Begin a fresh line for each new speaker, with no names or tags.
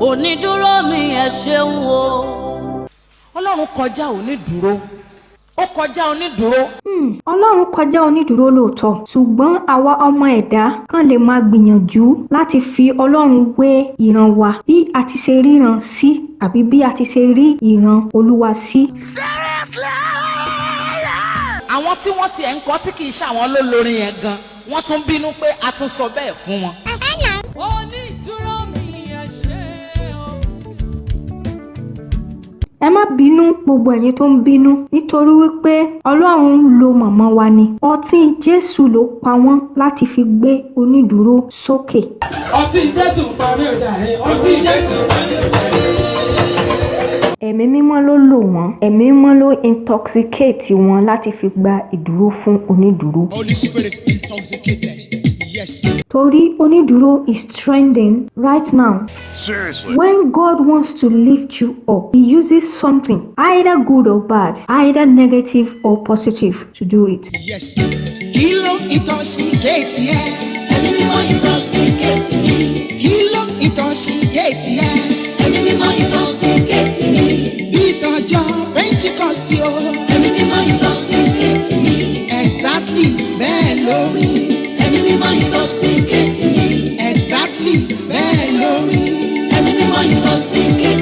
onídúró mi ẹ ṣeun o.
ọlọ́run kọjá onídùúró ó kọjá onídùúró
Hmm, ọlọ́run kọjá onídùúró lóòótọ́ ṣùgbọ́n àwa ọmọ ẹ̀dá kan lè máa gbìyànjú láti fi ọlọ́run wé ìran wa bí a ti ṣe ríran sí àbí bí a ti ṣe rí ìran olúwa sí.
àwọn tí wọ́n tiẹ̀ ń kọ́ tí kì í ṣàwọn ló lórin yẹn gan wọ́n tún bínú pé a tún sọ bẹ́ẹ̀ fún wọn.
Ẹ
má bínú gbogbo ẹ̀yin tó ń bínú nítorí wípé ọlọ́run ń lo màmá wa ni ọtí jésù ló pa wọ́n láti fi gbé onídùúró sókè.
ọtí jésù parí ọjà rẹ ọtí jésù parí ọjà rẹ.
ẹ̀mí mímọ́ ló lò wọ́n ẹ̀mí mímọ́ ló intoxicate wọn láti fi gba ìdúró fún onídùúró.
Holy Spirit intoxicated. Yes.
torí onídùúró is trending right now.
Seriously.
When God wants to lift you up, He uses something, either good or bad, either negative or positive, to do it.
Yes. Ló intoxicate yẹ?
ẹ̀mí mímọ́ intoxicate.
Kí ló intoxicate yẹ?
ẹ̀mí mímọ́ intoxicate mi.
Bí ìtọ́jọ́ Pentecost o.
ẹ̀mí mímọ́ intoxicate mi.
Exactly bẹ́ẹ̀ lórí intoxicate me. exactly bẹ́ẹ̀ lórí.
ẹ̀mí mímọ́ intoxicate.